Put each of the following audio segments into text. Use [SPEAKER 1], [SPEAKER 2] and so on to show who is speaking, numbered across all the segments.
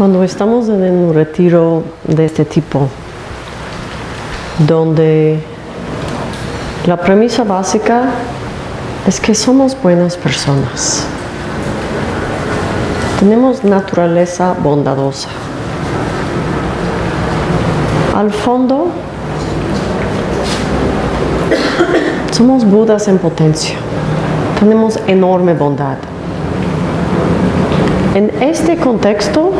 [SPEAKER 1] Cuando estamos en un retiro de este tipo, donde la premisa básica es que somos buenas personas, tenemos naturaleza bondadosa. Al fondo, somos budas en potencia, tenemos enorme bondad. En este contexto,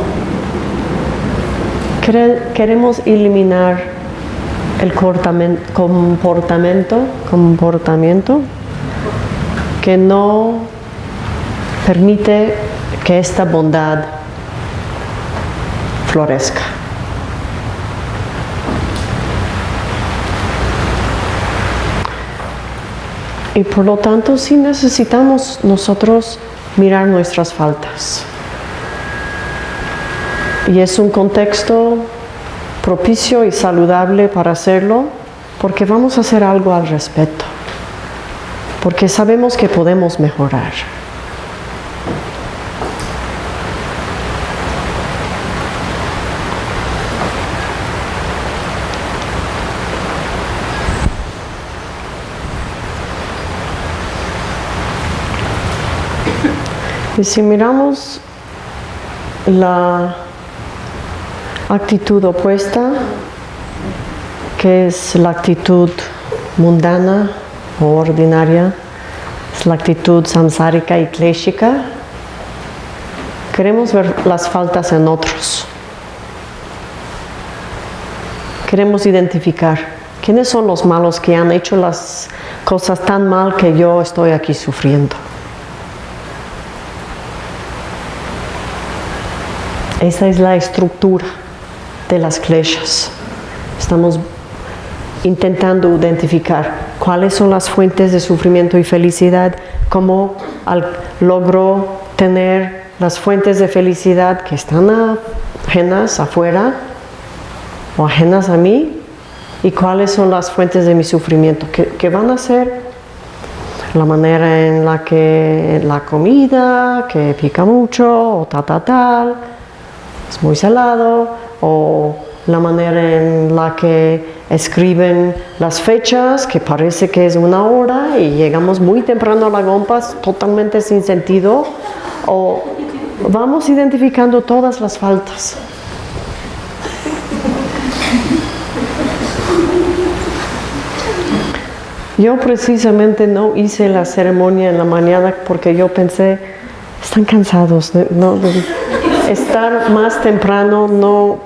[SPEAKER 1] queremos eliminar el comportamiento, comportamiento que no permite que esta bondad florezca. Y por lo tanto sí necesitamos nosotros mirar nuestras faltas. Y es un contexto propicio y saludable para hacerlo porque vamos a hacer algo al respecto. Porque sabemos que podemos mejorar. Y si miramos la actitud opuesta, que es la actitud mundana o ordinaria, es la actitud samsárica y kleshika. Queremos ver las faltas en otros. Queremos identificar quiénes son los malos que han hecho las cosas tan mal que yo estoy aquí sufriendo. Esa es la estructura de las kleshas. Estamos intentando identificar cuáles son las fuentes de sufrimiento y felicidad, cómo logro tener las fuentes de felicidad que están ajenas afuera o ajenas a mí y cuáles son las fuentes de mi sufrimiento, que, van a ser la manera en la que la comida, que pica mucho o tal, tal, tal, es muy salado, o la manera en la que escriben las fechas, que parece que es una hora y llegamos muy temprano a la gompas totalmente sin sentido, o vamos identificando todas las faltas. Yo precisamente no hice la ceremonia en la mañana porque yo pensé, están cansados, no, estar más temprano no,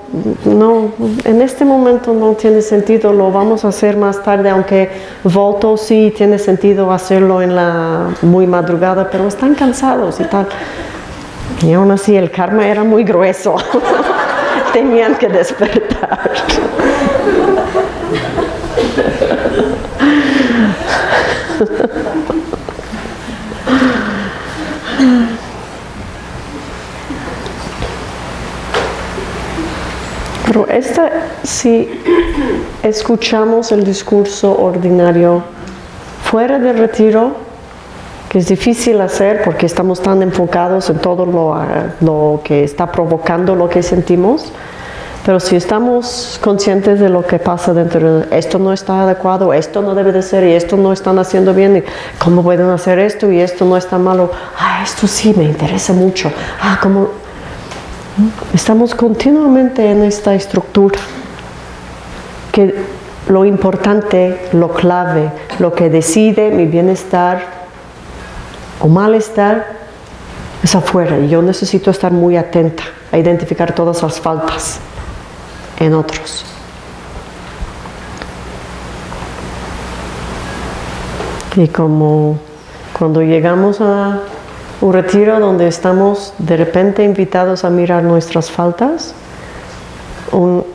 [SPEAKER 1] no, en este momento no tiene sentido, lo vamos a hacer más tarde, aunque voto sí tiene sentido hacerlo en la muy madrugada, pero están cansados y tal. Y aún así el karma era muy grueso, tenían que despertar. Pero esta, si escuchamos el discurso ordinario fuera del retiro, que es difícil hacer porque estamos tan enfocados en todo lo, lo que está provocando lo que sentimos, pero si estamos conscientes de lo que pasa dentro de esto no está adecuado, esto no debe de ser y esto no están haciendo bien, y cómo pueden hacer esto y esto no está malo, ah, esto sí me interesa mucho, ah, cómo Estamos continuamente en esta estructura que lo importante, lo clave, lo que decide mi bienestar o malestar es afuera y yo necesito estar muy atenta a identificar todas las faltas en otros. Y como cuando llegamos a un retiro donde estamos de repente invitados a mirar nuestras faltas. Un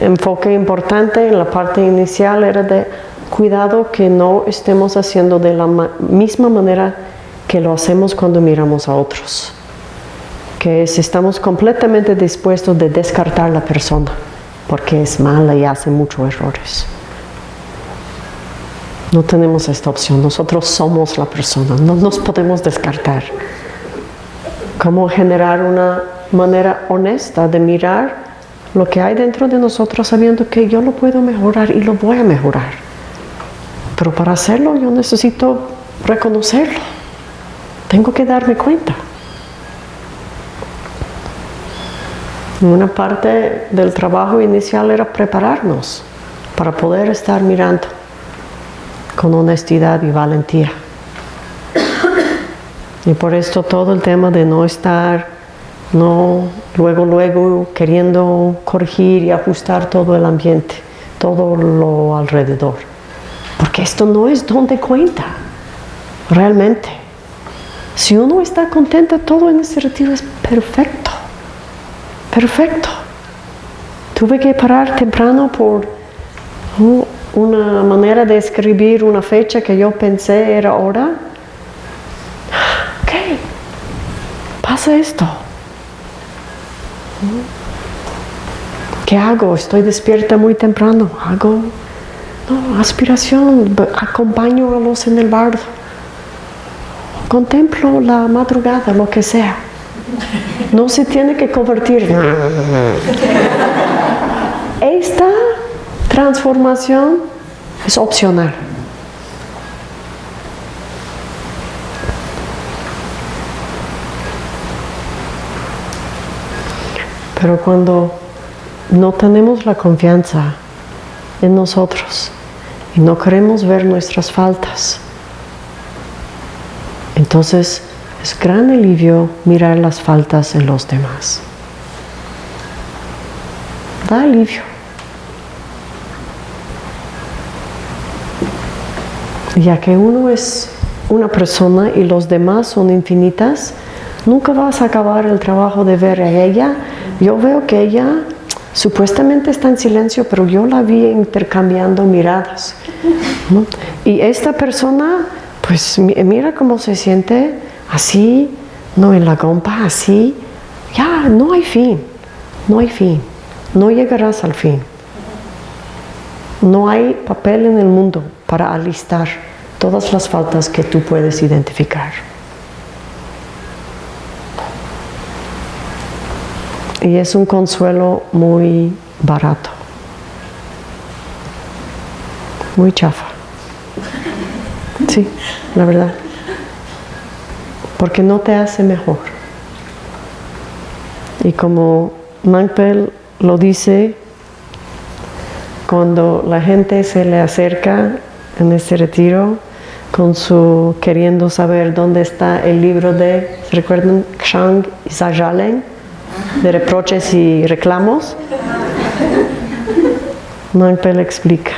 [SPEAKER 1] enfoque importante en la parte inicial era de cuidado que no estemos haciendo de la misma manera que lo hacemos cuando miramos a otros. Que es, estamos completamente dispuestos de descartar la persona porque es mala y hace muchos errores. No tenemos esta opción, nosotros somos la persona, no nos podemos descartar. cómo generar una manera honesta de mirar lo que hay dentro de nosotros sabiendo que yo lo puedo mejorar y lo voy a mejorar. Pero para hacerlo yo necesito reconocerlo. Tengo que darme cuenta. Una parte del trabajo inicial era prepararnos para poder estar mirando con honestidad y valentía. Y por esto todo el tema de no estar, no luego, luego queriendo corregir y ajustar todo el ambiente, todo lo alrededor. Porque esto no es donde cuenta, realmente. Si uno está contento, todo en este retiro es perfecto. Perfecto. Tuve que parar temprano por una manera de escribir una fecha que yo pensé era hora. Ok, pasa esto. ¿Qué hago? Estoy despierta muy temprano. Hago no, aspiración, acompaño a los en el bardo. Contemplo la madrugada, lo que sea. No se tiene que convertir. Esta transformación es opcional. Pero cuando no tenemos la confianza en nosotros y no queremos ver nuestras faltas, entonces es gran alivio mirar las faltas en los demás. Da alivio. Ya que uno es una persona y los demás son infinitas, nunca vas a acabar el trabajo de ver a ella. Yo veo que ella supuestamente está en silencio, pero yo la vi intercambiando miradas. Y esta persona, pues mira cómo se siente así, no en la compa, así, ya no hay fin, no hay fin, no llegarás al fin. No hay papel en el mundo para alistar todas las faltas que tú puedes identificar. Y es un consuelo muy barato, muy chafa. Sí, la verdad porque no te hace mejor. Y como Mankpel lo dice, cuando la gente se le acerca en este retiro con su queriendo saber dónde está el libro de, ¿se recuerdan? Ksang y Sajalen, de reproches y reclamos. Mankpel explica,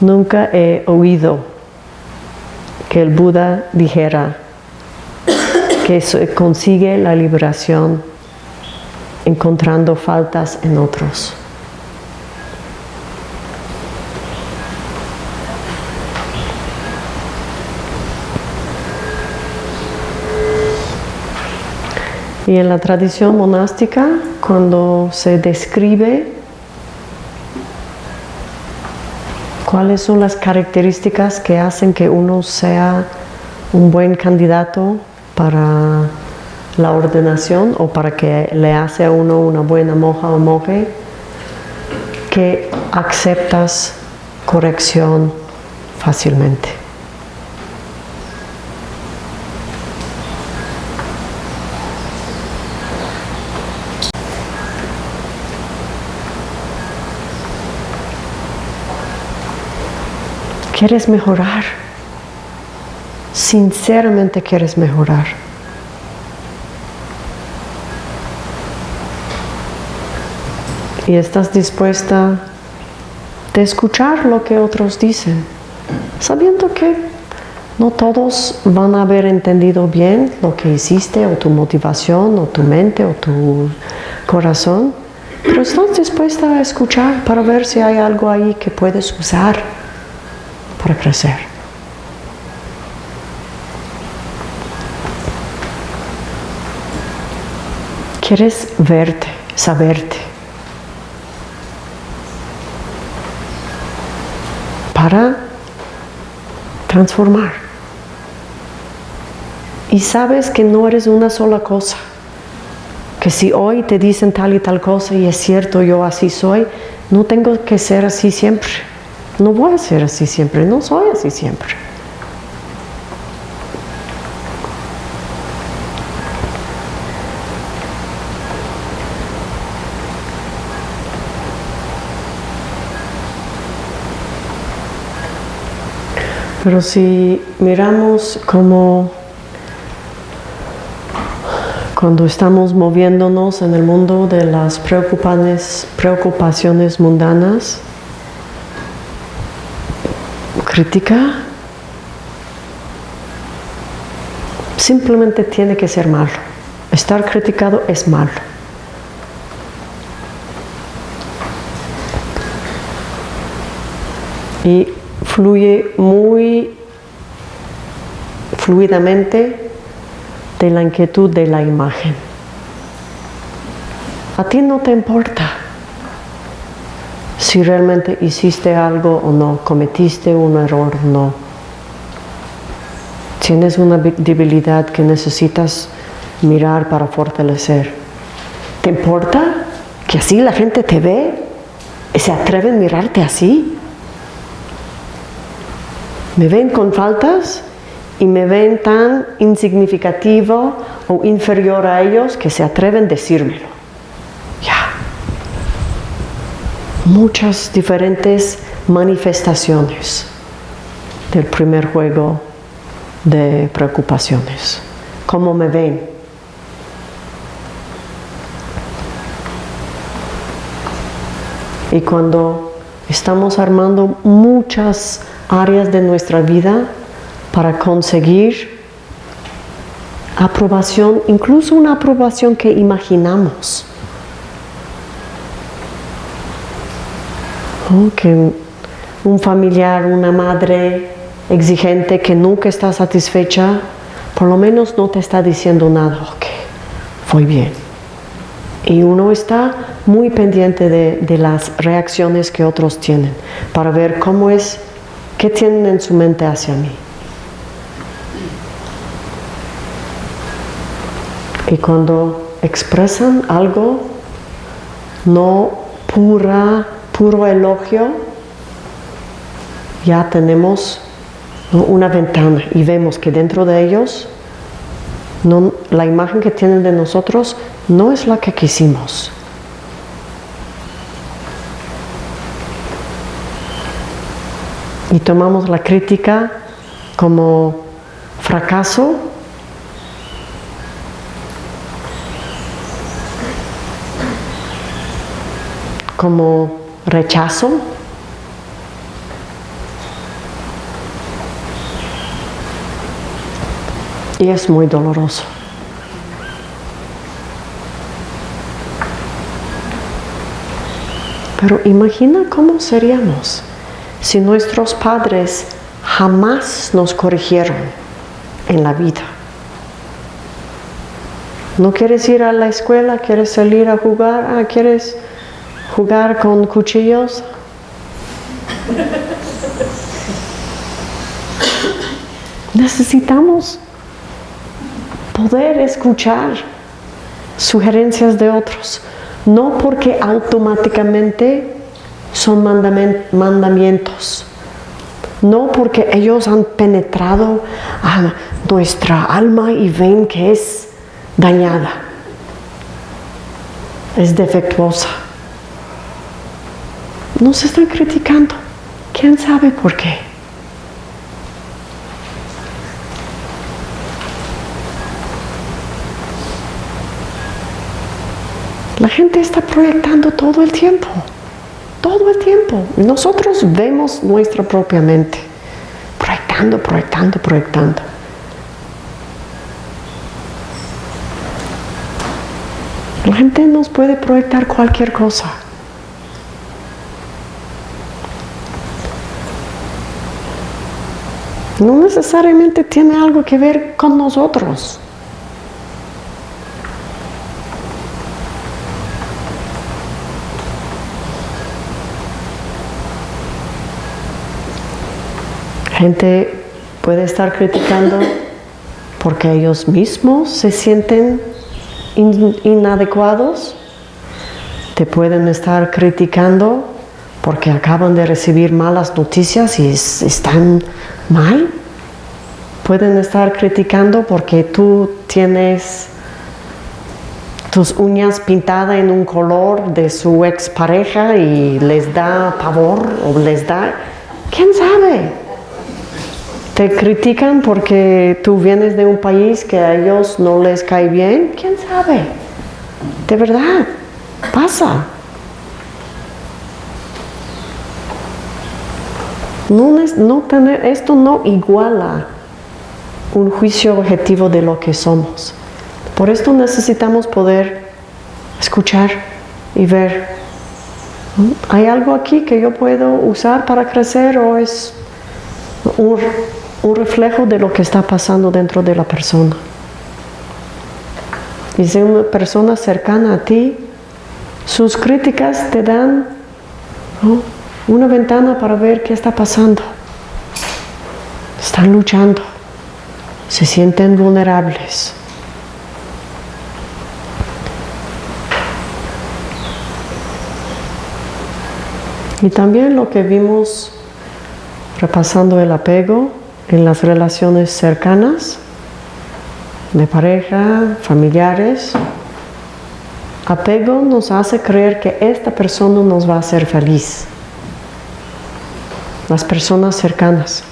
[SPEAKER 1] nunca he oído que el Buda dijera, que consigue la liberación encontrando faltas en otros. Y en la tradición monástica, cuando se describe cuáles son las características que hacen que uno sea un buen candidato para la ordenación o para que le hace a uno una buena moja o monje, que aceptas corrección fácilmente. ¿Quieres mejorar? sinceramente quieres mejorar. Y estás dispuesta de escuchar lo que otros dicen, sabiendo que no todos van a haber entendido bien lo que hiciste o tu motivación o tu mente o tu corazón, pero estás dispuesta a escuchar para ver si hay algo ahí que puedes usar para crecer. Quieres verte, saberte. Para transformar. y sabes que no eres una sola cosa. Que si hoy te dicen tal y tal cosa y es cierto, yo así soy, no tengo que ser así siempre. No voy a ser así siempre, no soy así siempre. Pero si miramos como cuando estamos moviéndonos en el mundo de las preocupaciones, preocupaciones mundanas, crítica simplemente tiene que ser malo. Estar criticado es malo. Y fluye muy fluidamente de la inquietud de la imagen. A ti no te importa si realmente hiciste algo o no, cometiste un error o no. Tienes una debilidad que necesitas mirar para fortalecer. ¿Te importa que así la gente te ve y se atreve a mirarte así? Me ven con faltas y me ven tan insignificativo o inferior a ellos que se atreven a decírmelo. Ya. Muchas diferentes manifestaciones del primer juego de preocupaciones. ¿Cómo me ven? Y cuando estamos armando muchas áreas de nuestra vida para conseguir aprobación, incluso una aprobación que imaginamos. Que un familiar, una madre exigente que nunca está satisfecha, por lo menos no te está diciendo nada, ok, fue bien. Y uno está muy pendiente de, de las reacciones que otros tienen para ver cómo es ¿Qué tienen en su mente hacia mí? Y cuando expresan algo, no pura, puro elogio, ya tenemos una ventana y vemos que dentro de ellos la imagen que tienen de nosotros no es la que quisimos. y tomamos la crítica como fracaso, como rechazo, y es muy doloroso. Pero imagina cómo seríamos si nuestros padres jamás nos corrigieron en la vida. ¿No quieres ir a la escuela? ¿Quieres salir a jugar? Ah, ¿Quieres jugar con cuchillos? Necesitamos poder escuchar sugerencias de otros, no porque automáticamente son mandamientos. No porque ellos han penetrado a nuestra alma y ven que es dañada, es defectuosa. Nos están criticando. ¿Quién sabe por qué? La gente está proyectando todo el tiempo todo el tiempo. Nosotros vemos nuestra propia mente, proyectando, proyectando, proyectando. La gente nos puede proyectar cualquier cosa. No necesariamente tiene algo que ver con nosotros. gente puede estar criticando porque ellos mismos se sienten in- inadecuados, te pueden estar criticando porque acaban de recibir malas noticias y es- están mal. Pueden estar criticando porque tú tienes tus uñas pintadas en un color de su expareja y les da pavor o les da... ¿Quién sabe? Te critican porque tú vienes de un país que a ellos no les cae bien. ¿Quién sabe? De verdad, pasa. No, tener, esto no iguala un juicio objetivo de lo que somos. Por esto necesitamos poder escuchar y ver. ¿hay algo aquí que yo puedo usar para crecer o es un, reflejo de lo que está pasando dentro de la persona? Y si una persona cercana a ti, sus críticas te dan. Una ventana para ver qué está pasando. Están luchando, se sienten vulnerables. Y también lo que vimos repasando el apego en las relaciones cercanas, de pareja, familiares. Apego nos hace creer que esta persona nos va a hacer feliz. Las personas cercanas.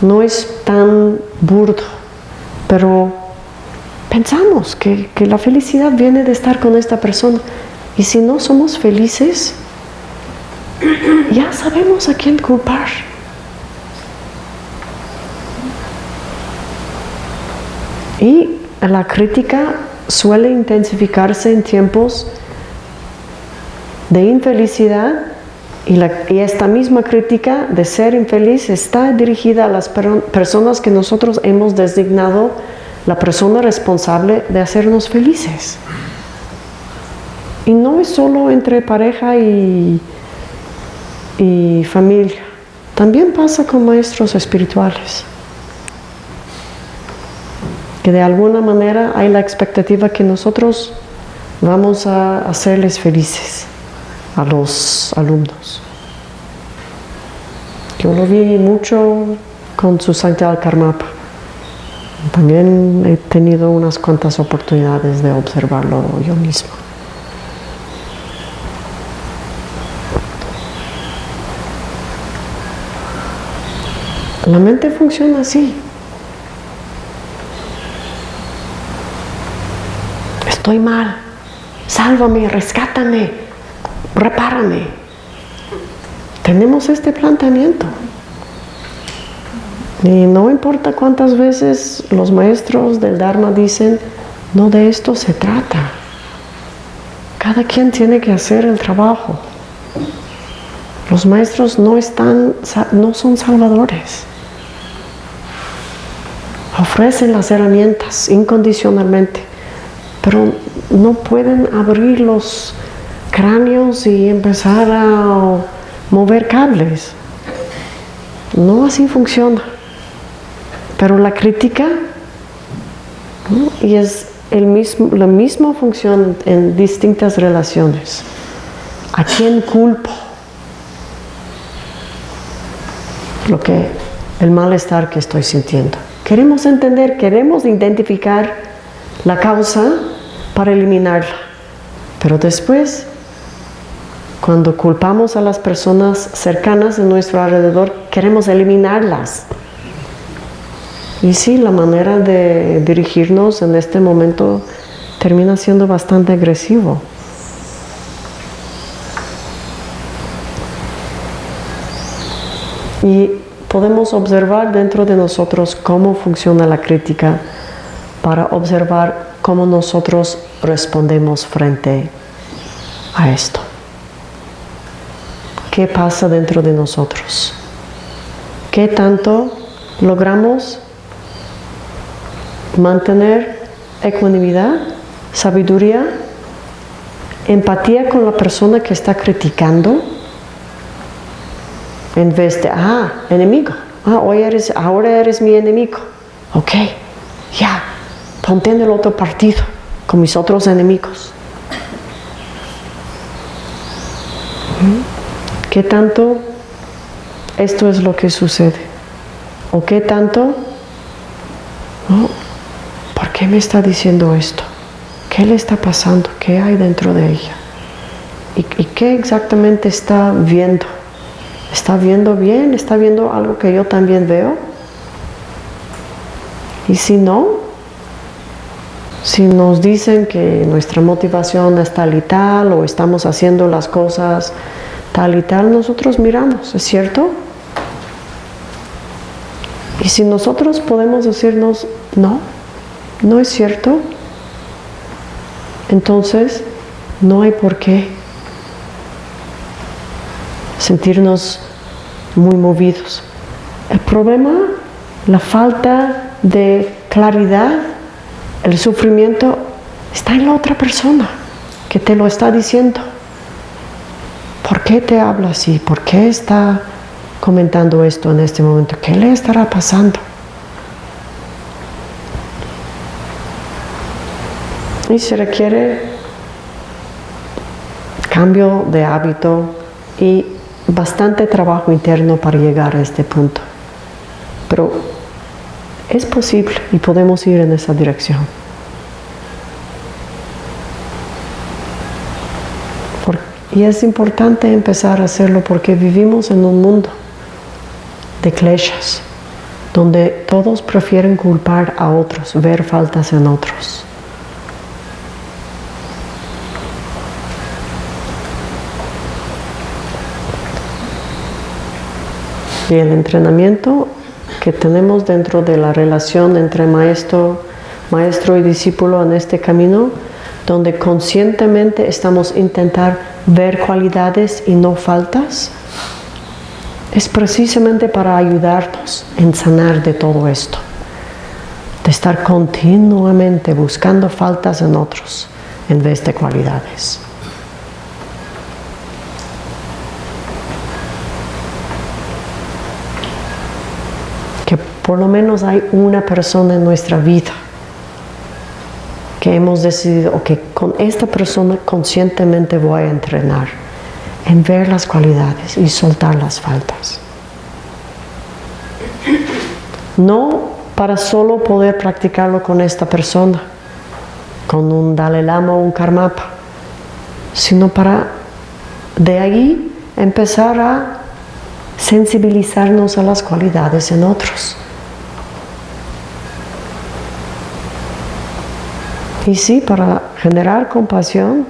[SPEAKER 1] No es tan burdo, pero pensamos que, que la felicidad viene de estar con esta persona. Y si no somos felices, ya sabemos a quién culpar. Y la crítica suele intensificarse en tiempos de infelicidad y, esta misma crítica de ser infeliz está dirigida a las per- personas que nosotros hemos designado la persona responsable de hacernos felices. Y no es solo entre pareja y, y familia, también pasa con maestros espirituales que de alguna manera hay la expectativa que nosotros vamos a hacerles felices a los alumnos. Yo lo vi mucho con su Santidad Karmapa. También he tenido unas cuantas oportunidades de observarlo yo mismo. La mente funciona así. Estoy mal. Sálvame, rescátame, repárame. Tenemos este planteamiento. Y no importa cuántas veces los maestros del Dharma dicen, no de esto se trata. Cada quien tiene que hacer el trabajo. Los maestros no están, no son salvadores. Ofrecen las herramientas incondicionalmente, pero no pueden abrir los cráneos y empezar a mover cables. No así funciona. Pero la crítica, y es el mismo, la misma función en distintas relaciones. ¿A quién culpo? Lo que, el malestar que estoy sintiendo. Queremos entender, queremos identificar la causa para eliminarla. Pero después, cuando culpamos a las personas cercanas de nuestro alrededor, queremos eliminarlas. Y sí, la manera de dirigirnos en este momento termina siendo bastante agresivo. Y podemos observar dentro de nosotros cómo funciona la crítica para observar cómo nosotros respondemos frente a esto. ¿Qué pasa dentro de nosotros? ¿Qué tanto logramos mantener ecuanimidad, sabiduría, empatía con la persona que está criticando? En vez de, ah, enemigo, ah, hoy eres, ahora eres mi enemigo. Ok, ya, ponte en el otro partido con mis otros enemigos. ¿Qué tanto esto es lo que sucede? ¿O qué tanto? ¿Por qué me está diciendo esto? ¿Qué le está pasando? ¿Qué hay dentro de ella? ¿Y, y qué exactamente está viendo? ¿Está viendo bien? ¿Está viendo algo que yo también veo? Y si no, si nos dicen que nuestra motivación es tal y tal o estamos haciendo las cosas tal y tal, nosotros miramos, ¿es cierto? Y si nosotros podemos decirnos, no, no es cierto, entonces no hay por qué sentirnos muy movidos. El problema, la falta de claridad, el sufrimiento, está en la otra persona que te lo está diciendo. ¿Por qué te habla así? ¿Por qué está comentando esto en este momento? ¿Qué le estará pasando? Y se requiere cambio de hábito y bastante trabajo interno para llegar a este punto. Pero es posible y podemos ir en esa dirección. Y es importante empezar a hacerlo porque vivimos en un mundo de kleshas, donde todos prefieren culpar a otros, ver faltas en otros. Y el entrenamiento que tenemos dentro de la relación entre maestro, maestro y discípulo en este camino, donde conscientemente estamos intentar ver cualidades y no faltas, es precisamente para ayudarnos en sanar de todo esto, de estar continuamente buscando faltas en otros en vez de cualidades. por lo menos hay una persona en nuestra vida que hemos decidido, que con esta persona conscientemente voy a entrenar en ver las cualidades y soltar las faltas. No para solo poder practicarlo con esta persona, con un Dalai Lama o un Karmapa, sino para de ahí empezar a sensibilizarnos a las cualidades en otros. Y sí, para generar compasión,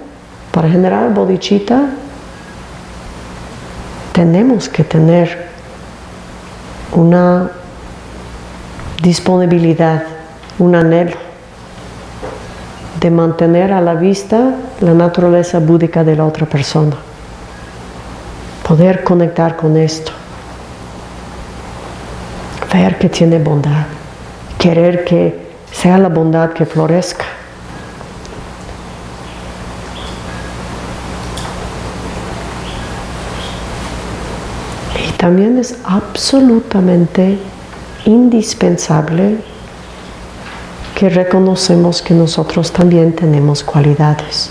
[SPEAKER 1] para generar bodhicitta, tenemos que tener una disponibilidad, un anhelo de mantener a la vista la naturaleza búdica de la otra persona. Poder conectar con esto. Ver que tiene bondad. Querer que sea la bondad que florezca. También es absolutamente indispensable que reconocemos que nosotros también tenemos cualidades,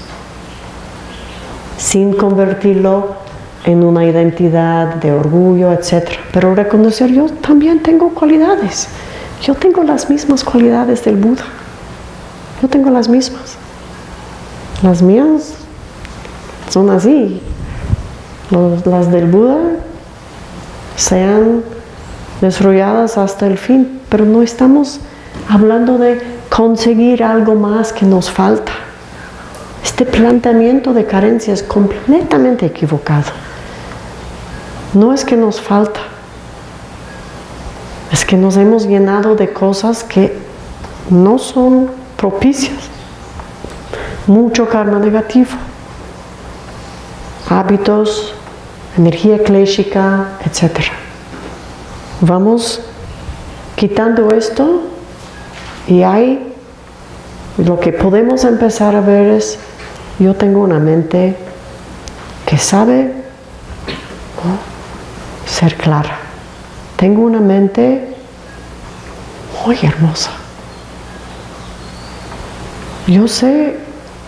[SPEAKER 1] sin convertirlo en una identidad de orgullo, etc. Pero reconocer yo también tengo cualidades, yo tengo las mismas cualidades del Buda, yo tengo las mismas. Las mías son así, las del Buda sean desarrolladas hasta el fin, pero no estamos hablando de conseguir algo más que nos falta. Este planteamiento de carencia es completamente equivocado. No es que nos falta, es que nos hemos llenado de cosas que no son propicias. Mucho karma negativo, hábitos energía clésica, etc. Vamos quitando esto y hay lo que podemos empezar a ver es yo tengo una mente que sabe ser clara. Tengo una mente muy hermosa. yo sé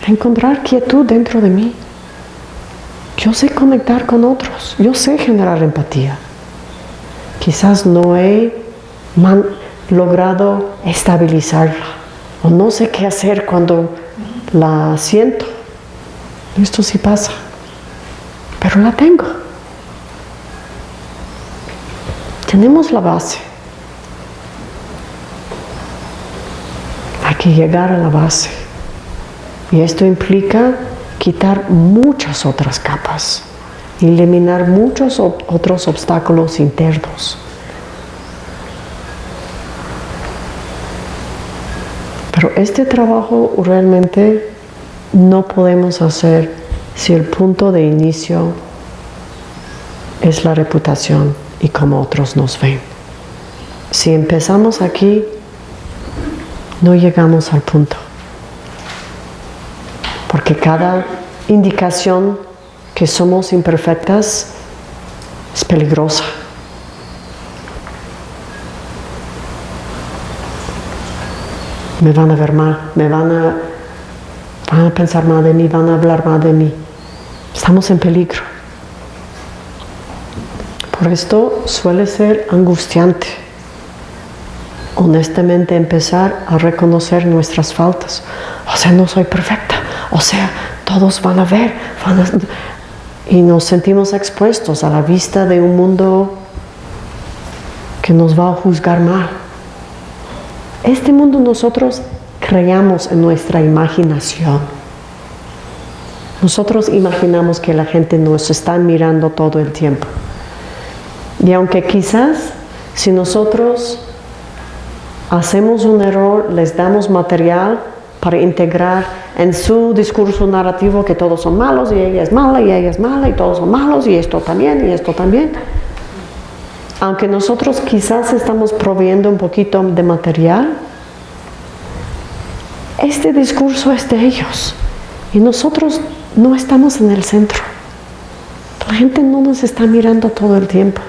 [SPEAKER 1] encontrar quietud dentro de mí. Yo sé conectar con otros, yo sé generar empatía. Quizás no he logrado estabilizarla o no sé qué hacer cuando la siento. Esto sí pasa, pero la tengo. Tenemos la base. Hay que llegar a la base. Y esto implica quitar muchas otras capas, eliminar muchos otros obstáculos internos. Pero este trabajo realmente no podemos hacer si el punto de inicio es la reputación y cómo otros nos ven. Si empezamos aquí, no llegamos al punto porque cada indicación que somos imperfectas es peligrosa. Me van a ver mal, me van a, van a pensar mal de mí, van a hablar mal de mí. Estamos en peligro. Por esto suele ser angustiante honestamente empezar a reconocer nuestras faltas. O sea, no soy perfecta. O sea, todos van a ver, y nos sentimos expuestos a la vista de un mundo que nos va a juzgar mal. Este mundo nosotros creamos en nuestra imaginación. Nosotros imaginamos que la gente nos está mirando todo el tiempo. Y aunque quizás si nosotros hacemos un error, les damos material para integrar en su discurso narrativo que todos son malos y ella es mala y ella es mala y todos son malos y esto también y esto también. Aunque nosotros quizás estamos proveyendo un poquito de material, este discurso es de ellos y nosotros no estamos en el centro. La gente no nos está mirando todo el tiempo.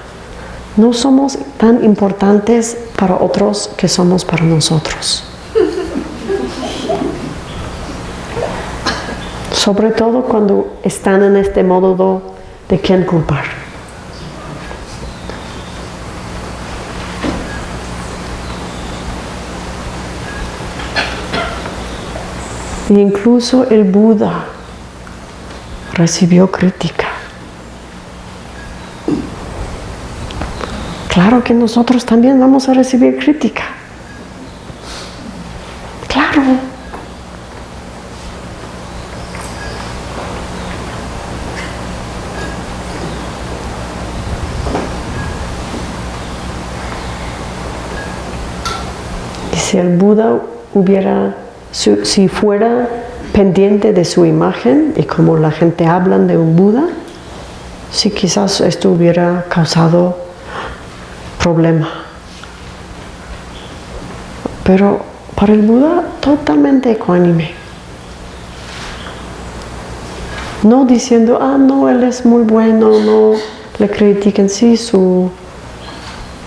[SPEAKER 1] No somos tan importantes para otros que somos para nosotros. Sobre todo cuando están en este modo de quién culpar. incluso el Buda recibió crítica. Claro que nosotros también vamos a recibir crítica. Claro. Si el Buda hubiera, si fuera pendiente de su imagen y como la gente habla de un Buda, si quizás esto hubiera causado problema. Pero para el Buda totalmente ecuánime. No diciendo, ah, no, él es muy bueno, no le critiquen, sí, su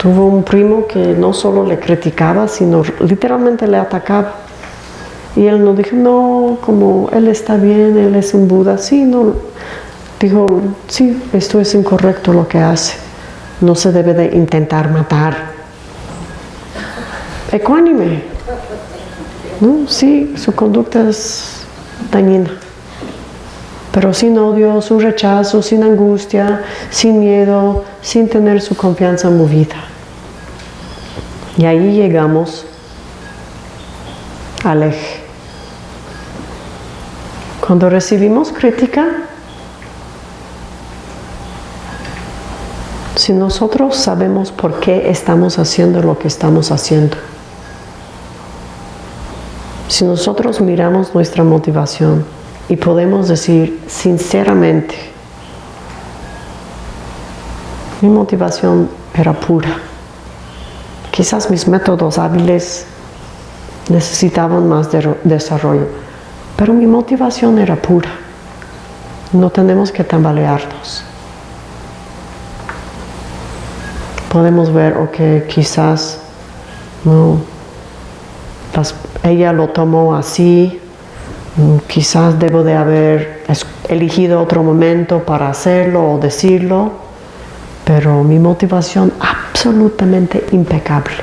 [SPEAKER 1] Tuvo un primo que no solo le criticaba, sino literalmente le atacaba. Y él no dijo, no, como él está bien, él es un Buda. Sí, no. Dijo, sí, esto es incorrecto lo que hace. No se debe de intentar matar. Ecuánime. ¿No? Sí, su conducta es dañina. Pero sin odio, su rechazo, sin angustia, sin miedo, sin tener su confianza movida. Y ahí llegamos al eje. Cuando recibimos crítica, si nosotros sabemos por qué estamos haciendo lo que estamos haciendo, si nosotros miramos nuestra motivación y podemos decir sinceramente, mi motivación era pura, Quizás mis métodos hábiles necesitaban más desarrollo, pero mi motivación era pura. No tenemos que tambalearnos. Podemos ver, ok, quizás no, ella lo tomó así, Mm, Quizás debo de haber elegido otro momento para hacerlo o decirlo, pero mi motivación absolutamente impecable.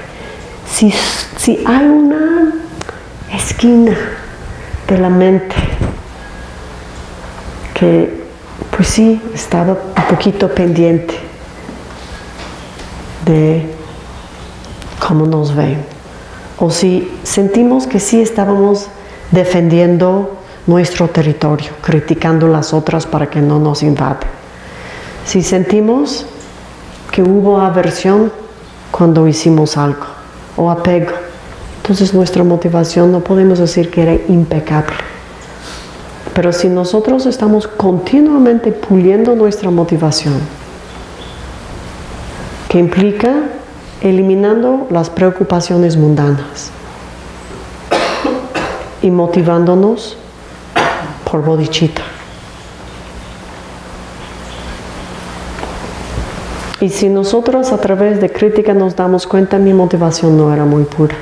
[SPEAKER 1] Si, si hay una esquina de la mente que, pues sí, estaba un poquito pendiente de cómo nos ven, o si sentimos que sí estábamos defendiendo nuestro territorio, criticando las otras para que no nos invaden. Si sentimos que hubo aversión cuando hicimos algo o apego, entonces nuestra motivación no podemos decir que era impecable. Pero si nosotros estamos continuamente puliendo nuestra motivación, que implica eliminando las preocupaciones mundanas y motivándonos por bodhicitta. Y si nosotros a través de crítica nos damos cuenta, mi motivación no era muy pura.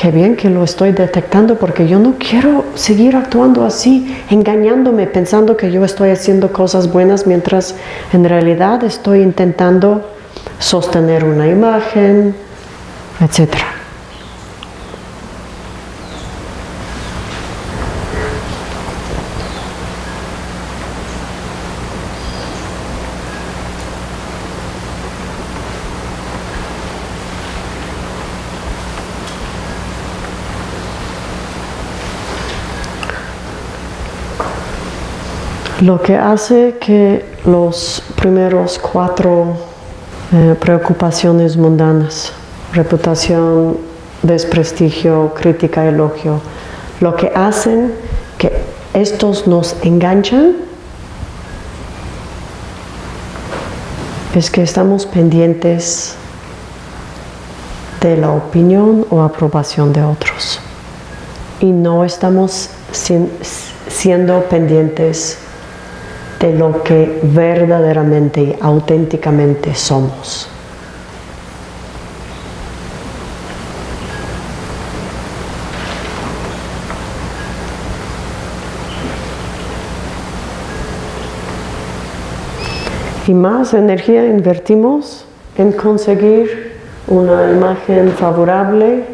[SPEAKER 1] Qué bien que lo estoy detectando porque yo no quiero seguir actuando así, engañándome, pensando que yo estoy haciendo cosas buenas mientras en realidad estoy intentando sostener una imagen, etc. Lo que hace que los primeros cuatro eh, preocupaciones mundanas, reputación, desprestigio, crítica, elogio, lo que hacen que estos nos enganchan es que estamos pendientes de la opinión o aprobación de otros. Y no estamos sien- siendo pendientes de lo que verdaderamente y auténticamente somos. Y más energía invertimos en conseguir una imagen favorable,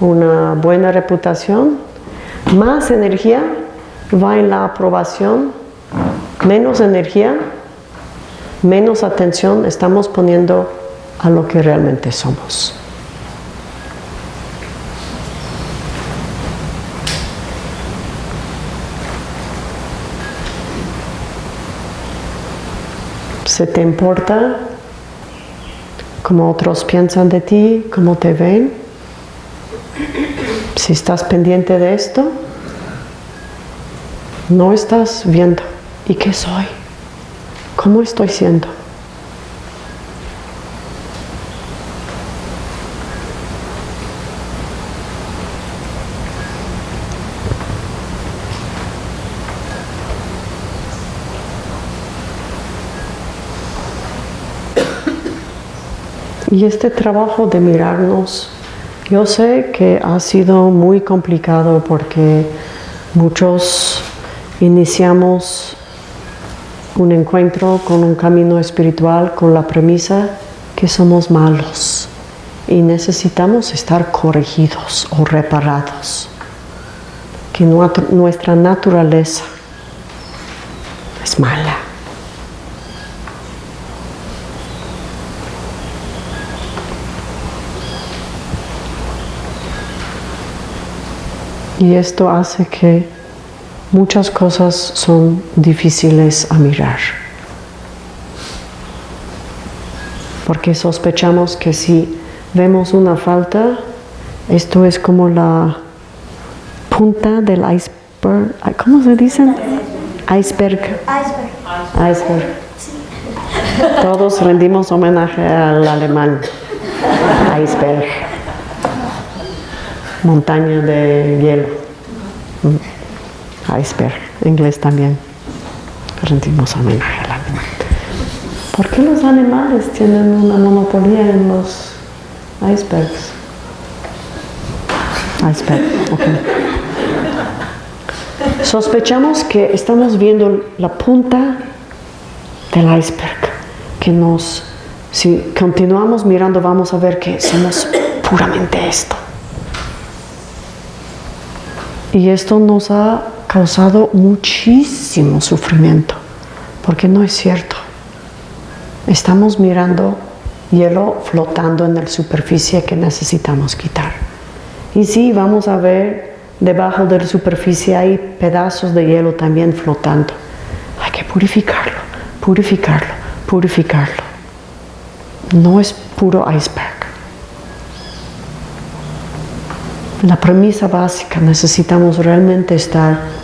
[SPEAKER 1] una buena reputación, más energía va en la aprobación menos energía, menos atención estamos poniendo a lo que realmente somos. ¿Se te importa cómo otros piensan de ti, cómo te ven? Si estás pendiente de esto, no estás viendo. ¿Y qué soy? ¿Cómo estoy siendo? Y este trabajo de mirarnos, yo sé que ha sido muy complicado porque muchos iniciamos un encuentro con un camino espiritual con la premisa que somos malos y necesitamos estar corregidos o reparados, que nuestra naturaleza es mala. Y esto hace que muchas cosas son difíciles a mirar. Porque sospechamos que si vemos una falta, esto es como la punta del iceberg. ¿Cómo se dice? Iceberg.
[SPEAKER 2] Iceberg.
[SPEAKER 1] Iceberg. Todos rendimos homenaje al alemán. Iceberg. Montaña de hielo. Iceberg. Inglés también. Rendimos homenaje al alemán. ¿Por qué los animales tienen una monopolio en los icebergs? Iceberg, ok. Sospechamos que estamos viendo la punta del iceberg, que nos, si continuamos mirando, vamos a ver que somos puramente esto. Y esto nos ha causado muchísimo sufrimiento, porque no es cierto. Estamos mirando hielo flotando en la superficie que necesitamos quitar. Y sí, vamos a ver debajo de la superficie hay pedazos de hielo también flotando. Hay que purificarlo, purificarlo, purificarlo. No es puro iceberg. La premisa básica, necesitamos realmente estar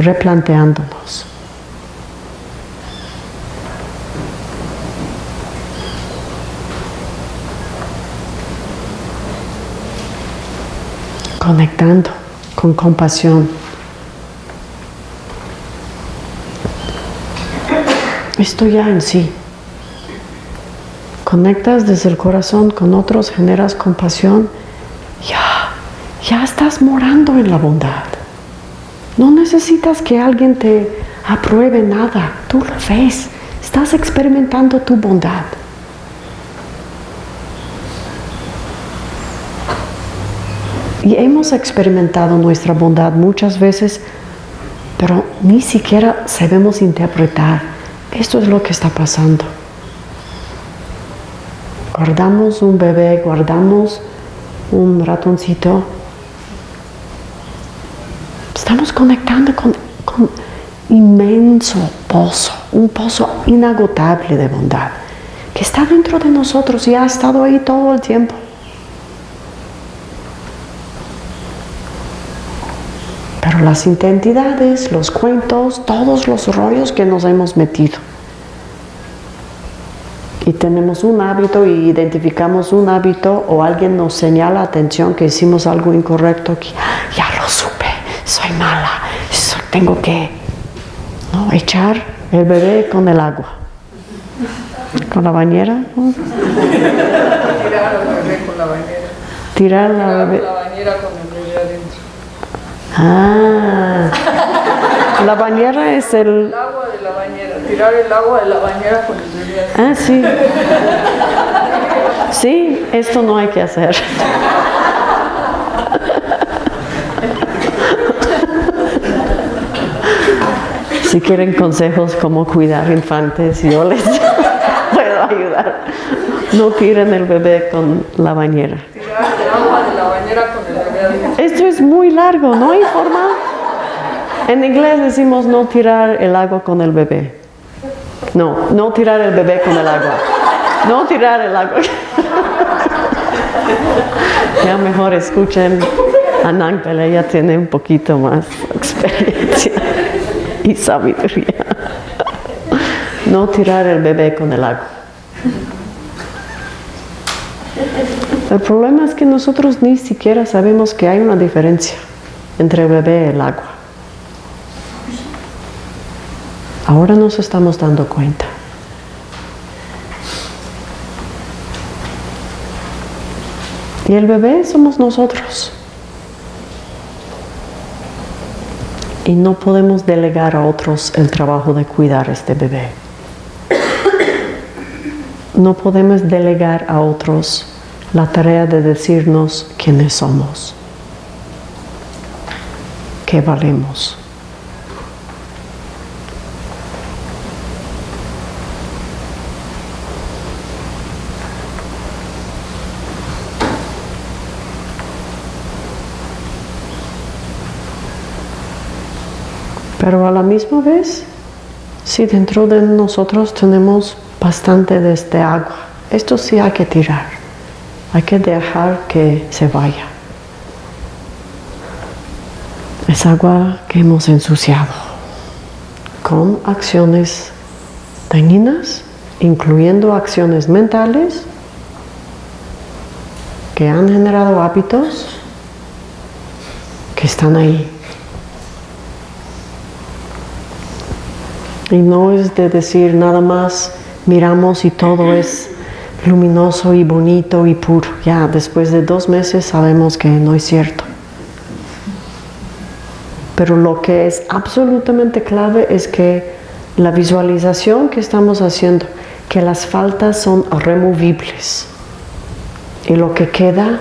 [SPEAKER 1] replanteándonos. conectando con compasión. Esto ya en sí. Conectas desde el corazón con otros, generas compasión, ya, ya estás morando en la bondad. No necesitas que alguien te apruebe nada, tú lo ves, estás experimentando tu bondad. Y hemos experimentado nuestra bondad muchas veces, pero ni siquiera sabemos interpretar. Esto es lo que está pasando. Guardamos un bebé, guardamos un ratoncito. Estamos conectando con, con inmenso pozo, un pozo inagotable de bondad, que está dentro de nosotros y ha estado ahí todo el tiempo. Pero las identidades, los cuentos, todos los rollos que nos hemos metido. Y tenemos un hábito y identificamos un hábito o alguien nos señala atención que hicimos algo incorrecto, que ya lo supe, soy mala, tengo que ¿no? echar el bebé con el agua. ¿Con la bañera?
[SPEAKER 2] Tirar al bebé con la bañera.
[SPEAKER 1] Tirar la bebé.
[SPEAKER 2] la bañera con el bebé adentro.
[SPEAKER 1] Ah, la bañera es el...
[SPEAKER 2] El agua de la bañera, tirar el agua de la bañera con el bebé adentro.
[SPEAKER 1] Ah, sí. Sí, esto no hay que hacer. Si quieren consejos cómo cuidar infantes, yo les puedo ayudar. No tiren el bebé con la bañera.
[SPEAKER 2] Tirar agua de la bañera con el bebé.
[SPEAKER 1] Esto es muy largo, no hay forma. En inglés decimos no tirar el agua con el bebé. No, no tirar el bebé con el agua. No tirar el agua. Ya mejor escuchen a Nankpel, ella tiene un poquito más experiencia y sabiduría. No tirar el bebé con el agua. El problema es que nosotros ni siquiera sabemos que hay una diferencia entre el bebé y el agua. Ahora nos estamos dando cuenta. Y el bebé somos nosotros. Y no podemos delegar a otros el trabajo de cuidar a este bebé. No podemos delegar a otros la tarea de decirnos quiénes somos, qué valemos. Pero a la misma vez, si dentro de nosotros tenemos bastante de este agua, esto sí hay que tirar, hay que dejar que se vaya. Es agua que hemos ensuciado con acciones dañinas, incluyendo acciones mentales que han generado hábitos que están ahí Y no es de decir nada más miramos y todo es luminoso y bonito y puro. Ya después de dos meses sabemos que no es cierto. Pero lo que es absolutamente clave es que la visualización que estamos haciendo, que las faltas son removibles. Y lo que queda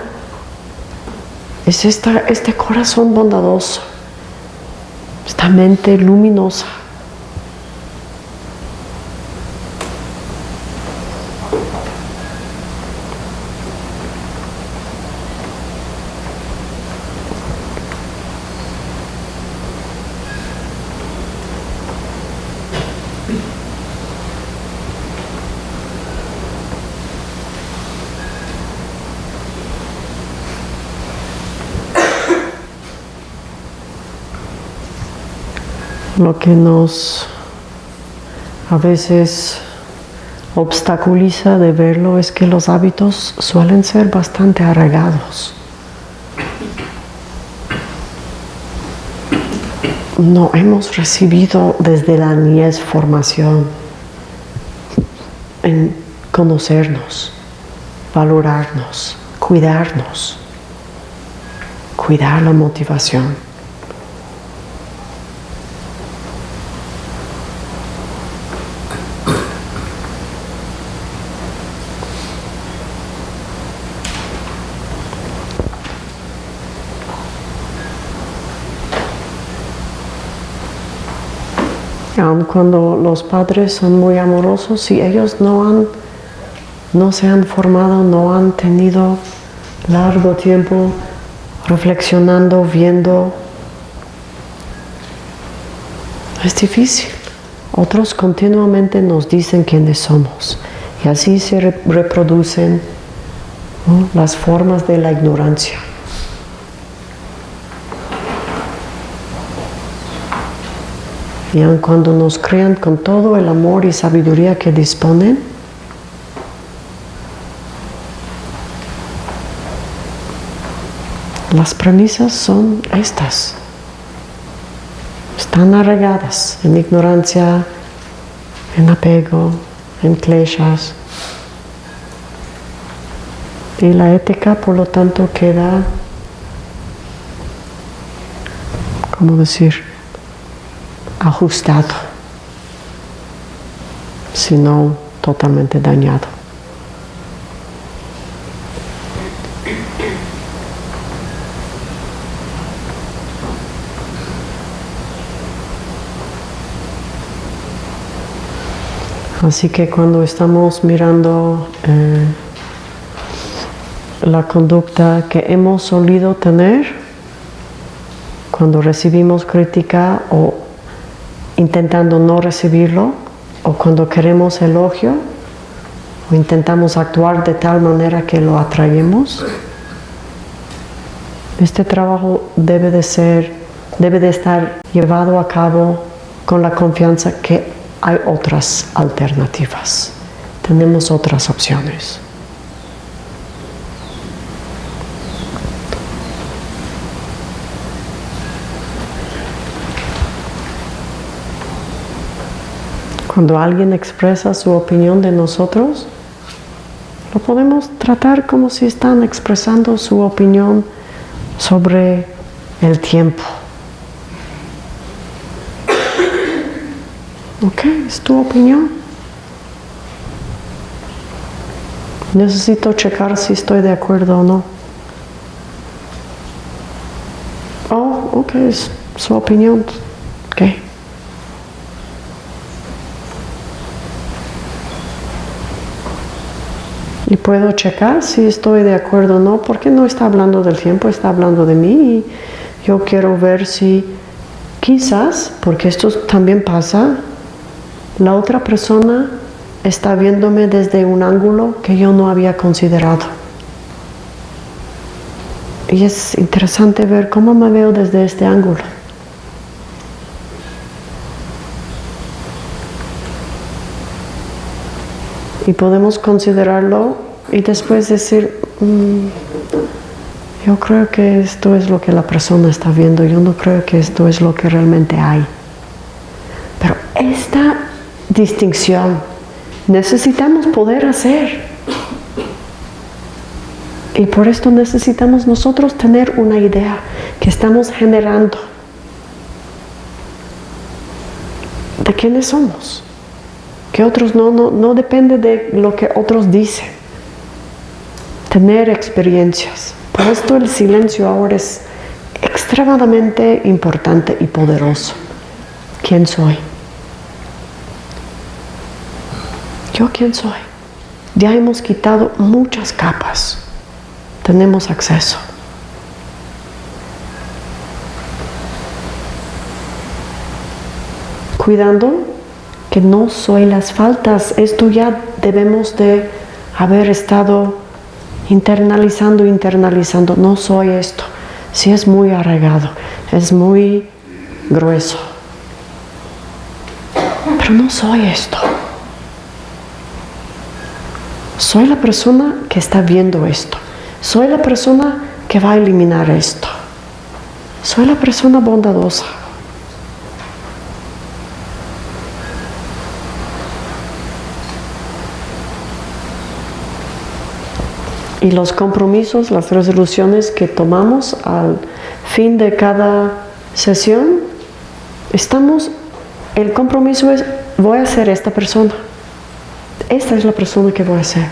[SPEAKER 1] es esta, este corazón bondadoso, esta mente luminosa. Lo que nos a veces obstaculiza de verlo es que los hábitos suelen ser bastante arraigados. No hemos recibido desde la niñez formación en conocernos, valorarnos, cuidarnos, cuidar la motivación. Aun cuando los padres son muy amorosos, si ellos no han, no se han formado, no han tenido largo tiempo reflexionando, viendo, es difícil. Otros continuamente nos dicen quiénes somos y así se reproducen las formas de la ignorancia. Y aun cuando nos crean con todo el amor y sabiduría que disponen, las premisas son estas. Están arraigadas en ignorancia, en apego, en kleshas. Y la ética, por lo tanto, queda, ¿cómo decir? Ajustado, sino totalmente dañado. Así que cuando estamos mirando eh, la conducta que hemos solido tener, cuando recibimos crítica o intentando no recibirlo o cuando queremos elogio o intentamos actuar de tal manera que lo atraemos. Este trabajo debe de ser, debe de estar llevado a cabo con la confianza que hay otras alternativas, tenemos otras opciones. Cuando alguien expresa su opinión de nosotros, lo podemos tratar como si están expresando su opinión sobre el tiempo. Ok, es tu opinión. Necesito checar si estoy de acuerdo o no. Oh, ok, es su opinión. Y puedo checar si estoy de acuerdo o no, porque no está hablando del tiempo, está hablando de mí y yo quiero ver si quizás, porque esto también pasa, la otra persona está viéndome desde un ángulo que yo no había considerado. Y es interesante ver cómo me veo desde este ángulo. Y podemos considerarlo y después decir, mm, yo creo que esto es lo que la persona está viendo, yo no creo que esto es lo que realmente hay. Pero esta distinción necesitamos poder hacer. Y por esto necesitamos nosotros tener una idea que estamos generando de quiénes somos. Que otros no, no, no depende de lo que otros dicen. Tener experiencias. Por esto el silencio ahora es extremadamente importante y poderoso. ¿Quién soy? ¿Yo quién soy? Ya hemos quitado muchas capas. Tenemos acceso. Cuidando que no soy las faltas. Esto ya debemos de haber estado internalizando, internalizando. No soy esto. Si es muy arraigado, es muy grueso. Pero no soy esto. Soy la persona que está viendo esto. Soy la persona que va a eliminar esto. Soy la persona bondadosa. Y los compromisos, las resoluciones que tomamos al fin de cada sesión, estamos, el compromiso es, voy a ser esta persona. Esta es la persona que voy a ser.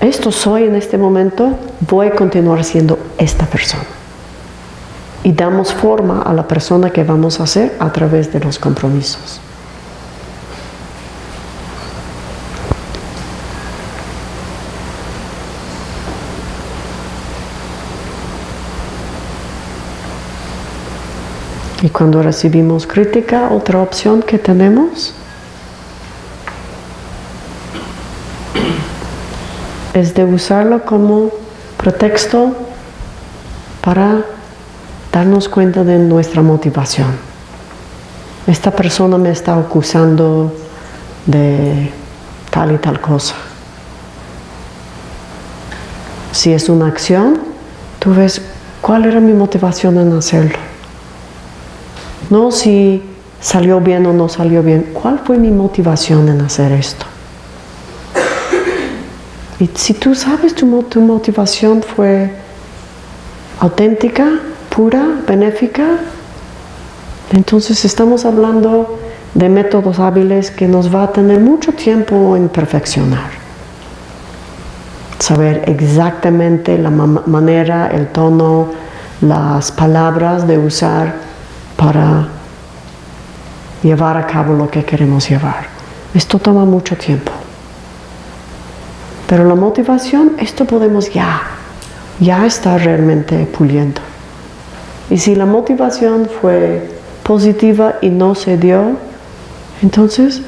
[SPEAKER 1] Esto soy en este momento, voy a continuar siendo esta persona. Y damos forma a la persona que vamos a ser a través de los compromisos. Y cuando recibimos crítica, otra opción que tenemos es de usarlo como pretexto para darnos cuenta de nuestra motivación. Esta persona me está acusando de tal y tal cosa. Si es una acción, tú ves cuál era mi motivación en hacerlo. No si salió bien o no salió bien. ¿Cuál fue mi motivación en hacer esto? Y si tú sabes tu, tu motivación fue auténtica, pura, benéfica, entonces estamos hablando de métodos hábiles que nos va a tener mucho tiempo en perfeccionar. Saber exactamente la manera, el tono, las palabras de usar para llevar a cabo lo que queremos llevar. Esto toma mucho tiempo. Pero la motivación, esto podemos ya, ya estar realmente puliendo. Y si la motivación fue positiva y no se dio, entonces,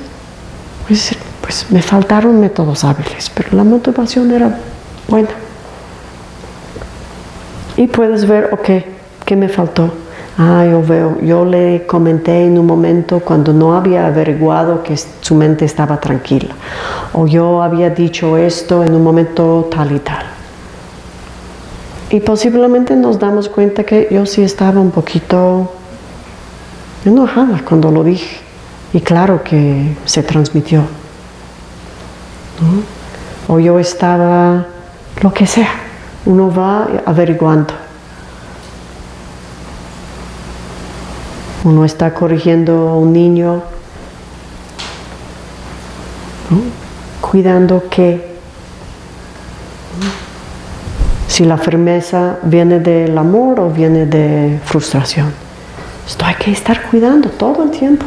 [SPEAKER 1] pues, pues me faltaron métodos hábiles, pero la motivación era buena. Y puedes ver, ok, ¿qué me faltó? Ah, yo veo, yo le comenté en un momento cuando no había averiguado que su mente estaba tranquila. O yo había dicho esto en un momento tal y tal. Y posiblemente nos damos cuenta que yo sí estaba un poquito enojada cuando lo dije. Y claro que se transmitió. O yo estaba, lo que sea, uno va averiguando. Uno está corrigiendo a un niño, cuidando que si la firmeza viene del amor o viene de frustración. Esto hay que estar cuidando todo el tiempo.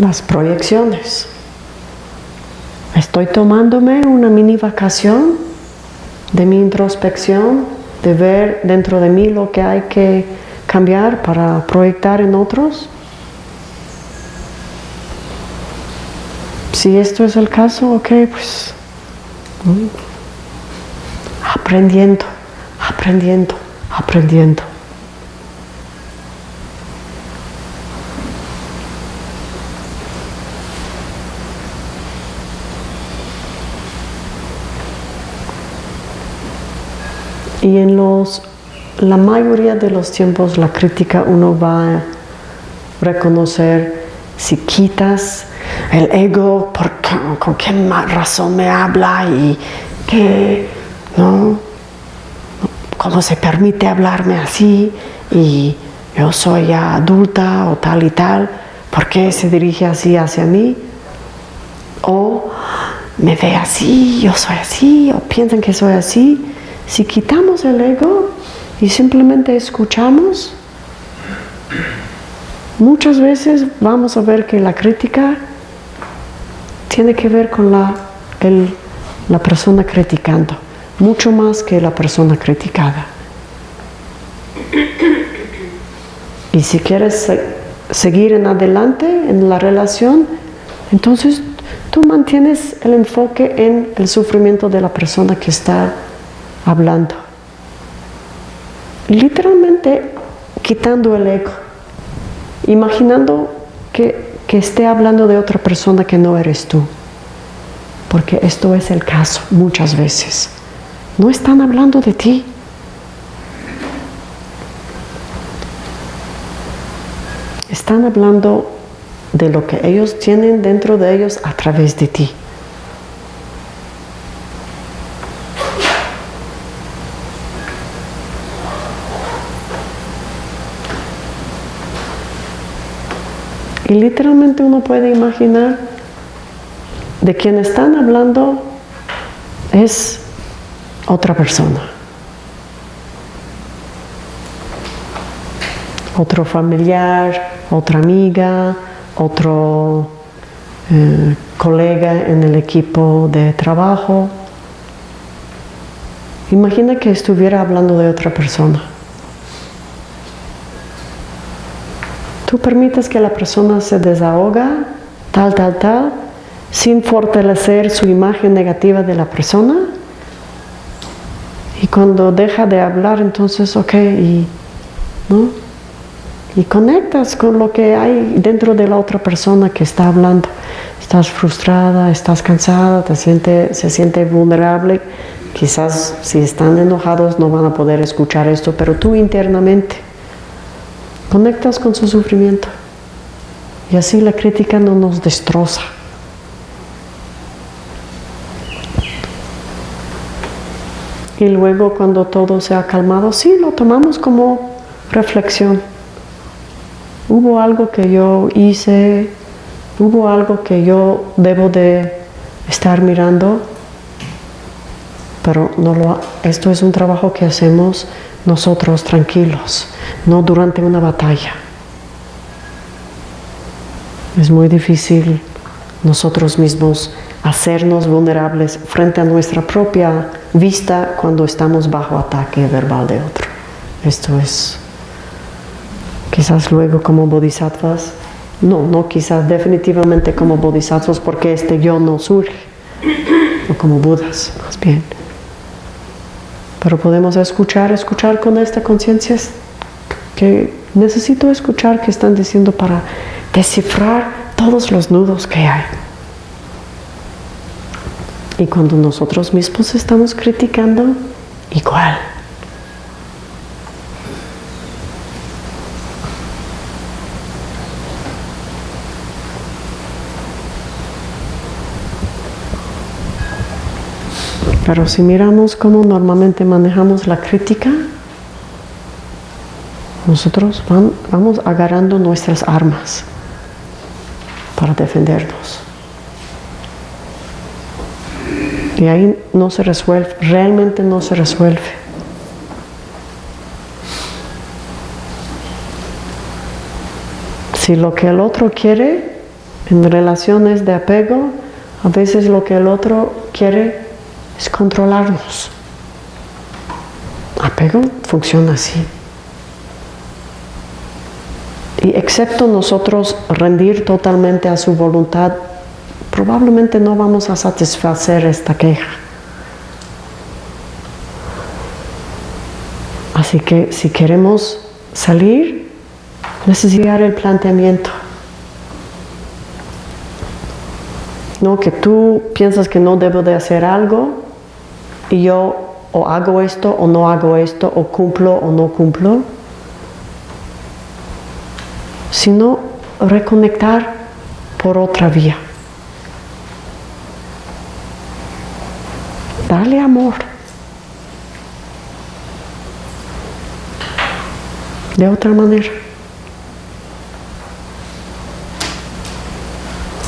[SPEAKER 1] Las proyecciones. Estoy tomándome una mini vacación de mi introspección, de ver dentro de mí lo que hay que cambiar para proyectar en otros. Si esto es el caso, ok, pues aprendiendo, aprendiendo, aprendiendo. Y en los, la mayoría de los tiempos la crítica uno va a reconocer si quitas el ego, por, con qué razón me habla y qué ¿no? ¿Cómo se permite hablarme así? Y yo soy ya adulta o tal y tal, ¿por qué se dirige así hacia mí? O me ve así, yo soy así, o piensan que soy así. Si quitamos el ego y simplemente escuchamos, muchas veces vamos a ver que la crítica tiene que ver con la, la persona criticando, mucho más que la persona criticada. Y si quieres seguir en adelante en la relación, entonces tú mantienes el enfoque en el sufrimiento de la persona que está hablando. Literalmente quitando el ego, imaginando que, que esté hablando de otra persona que no eres tú. Porque esto es el caso muchas veces. No están hablando de ti, están hablando de lo que ellos tienen dentro de ellos a través de ti. Y literalmente uno puede imaginar de quien están hablando es otra persona. Otro familiar, otra amiga, otro eh, colega en el equipo de trabajo. Imagina que estuviera hablando de otra persona. Tú permites que la persona se desahoga, tal, tal, tal, sin fortalecer su imagen negativa de la persona. Y cuando deja de hablar, entonces, ok, y, ¿no? y conectas con lo que hay dentro de la otra persona que está hablando. Estás frustrada, estás cansada, te siente, se siente vulnerable. Quizás si están enojados no van a poder escuchar esto, pero tú internamente conectas con su sufrimiento. Y así la crítica no nos destroza. Y luego cuando todo se ha calmado, sí, lo tomamos como reflexión hubo algo que yo hice, hubo algo que yo debo de estar mirando, pero no lo, esto es un trabajo que hacemos nosotros tranquilos, no durante una batalla. Es muy difícil nosotros mismos hacernos vulnerables frente a nuestra propia vista cuando estamos bajo ataque verbal de otro. Esto es quizás luego como bodhisattvas, no, no quizás definitivamente como bodhisattvas porque este yo no surge, o como budas más bien. Pero podemos escuchar, escuchar con esta conciencia que necesito escuchar que están diciendo para descifrar todos los nudos que hay. Y cuando nosotros mismos estamos criticando, igual. Pero si miramos cómo normalmente manejamos la crítica, nosotros vamos agarrando nuestras armas para defendernos. Y ahí no se resuelve, realmente no se resuelve. Si lo que el otro quiere en relaciones de apego, a veces lo que el otro quiere es controlarnos. Apego funciona así. Y excepto nosotros rendir totalmente a su voluntad, probablemente no vamos a satisfacer esta queja. Así que si queremos salir, necesitar el planteamiento. No que tú piensas que no debo de hacer algo y yo o hago esto o no hago esto, o cumplo o no cumplo, sino reconectar por otra vía. Dale amor. De otra manera.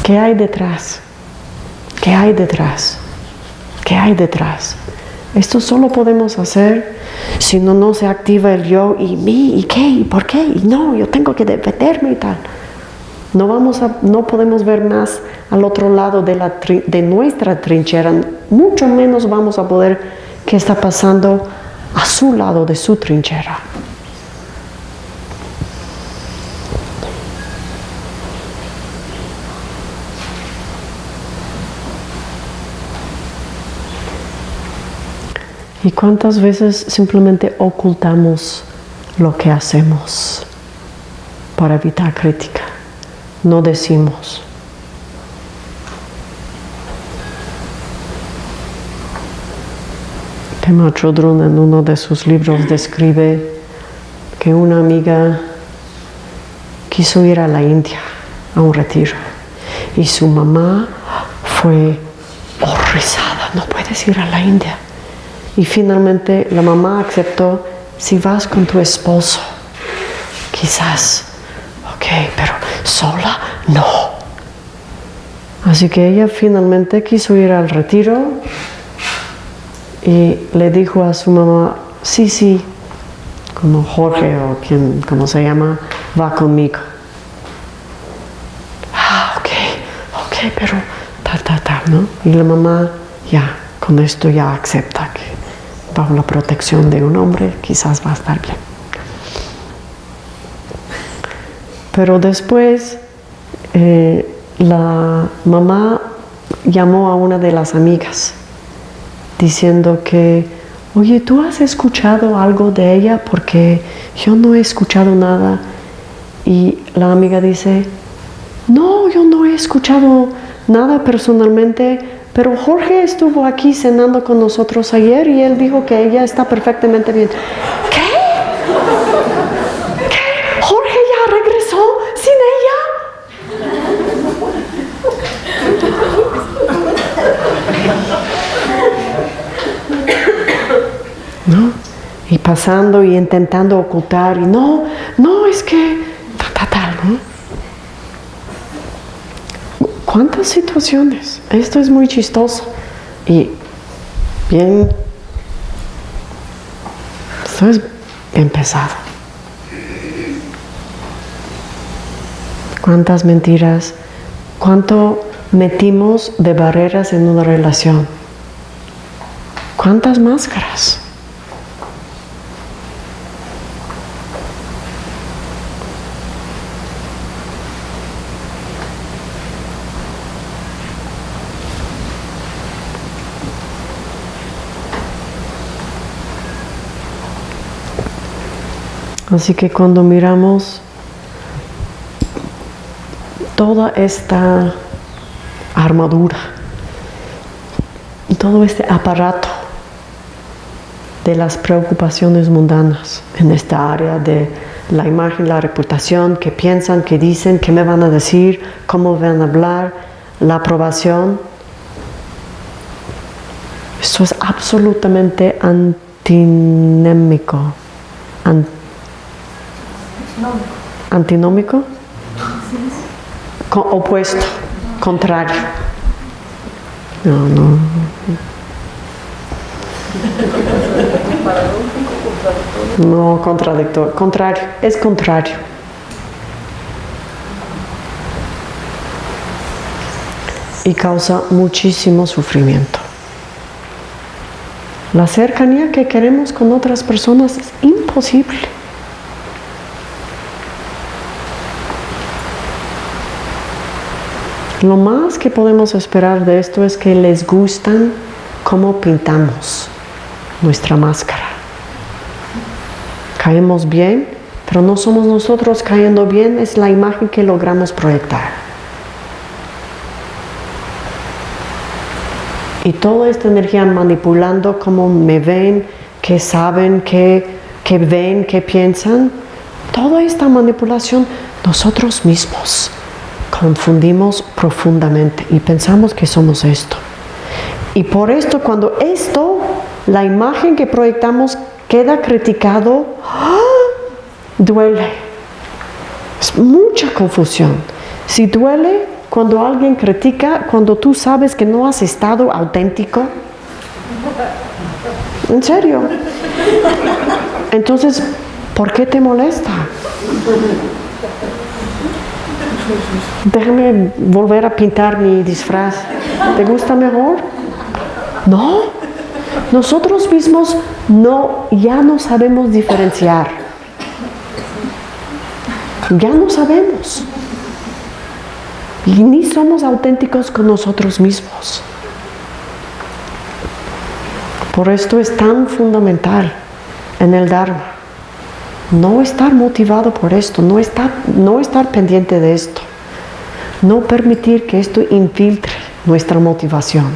[SPEAKER 1] ¿Qué hay detrás? ¿Qué hay detrás? ¿Qué hay detrás? Esto solo podemos hacer si no, no se activa el yo y mí y qué y por qué y no, yo tengo que defenderme y tal. No, vamos a, no podemos ver más al otro lado de, la, de nuestra trinchera, mucho menos vamos a poder qué está pasando a su lado de su trinchera. ¿Y cuántas veces simplemente ocultamos lo que hacemos para evitar crítica? No decimos. Pema Chodron en uno de sus libros describe que una amiga quiso ir a la India a un retiro y su mamá fue horrorizada, no puedes ir a la India. Y finalmente la mamá aceptó, si vas con tu esposo, quizás, ok, pero sola, no. Así que ella finalmente quiso ir al retiro y le dijo a su mamá, sí, sí, como Jorge o quien, como se llama, va conmigo. Ah, ok, ok, pero tal, tal, tal, ¿no? Y la mamá ya, con esto ya acepta que bajo la protección de un hombre quizás va a estar bien. Pero después eh, la mamá llamó a una de las amigas diciendo que, oye, ¿tú has escuchado algo de ella? Porque yo no he escuchado nada. Y la amiga dice, no, yo no he escuchado nada personalmente, pero Jorge estuvo aquí cenando con nosotros ayer y él dijo que ella está perfectamente bien. ¿Qué? ¿Qué? ¿Jorge ya regresó sin ella? ¿No? Y pasando y intentando ocultar y no, no, es que tal, tal, ¿no? ¿Cuántas situaciones? Esto es muy chistoso y bien, esto es bien. ¿Cuántas mentiras? ¿Cuánto metimos de barreras en una relación? ¿Cuántas máscaras? Así que cuando miramos toda esta armadura, todo este aparato de las preocupaciones mundanas en esta área de la imagen, la reputación, que piensan, que dicen, qué me van a decir, cómo van a hablar, la aprobación. Esto es absolutamente antinémico, Antinómico. opuesto, contrario. No, no. No, contradictor, contrario, es contrario. Y causa muchísimo sufrimiento. La cercanía que queremos con otras personas es imposible. Lo más que podemos esperar de esto es que les gustan cómo pintamos nuestra máscara. Caemos bien, pero no somos nosotros cayendo bien, es la imagen que logramos proyectar. Y toda esta energía manipulando cómo me ven, qué saben, qué, qué ven, qué piensan, toda esta manipulación nosotros mismos confundimos profundamente y pensamos que somos esto. Y por esto, cuando esto, la imagen que proyectamos queda criticado, ¡ah! duele. Es mucha confusión. Si duele cuando alguien critica, cuando tú sabes que no has estado auténtico. En serio. Entonces, ¿por qué te molesta? Déjame volver a pintar mi disfraz. ¿Te gusta mejor? No. Nosotros mismos no, ya no sabemos diferenciar. Ya no sabemos. Y ni somos auténticos con nosotros mismos. Por esto es tan fundamental en el Dharma. No estar motivado por esto, no estar, no estar pendiente de esto. No permitir que esto infiltre nuestra motivación.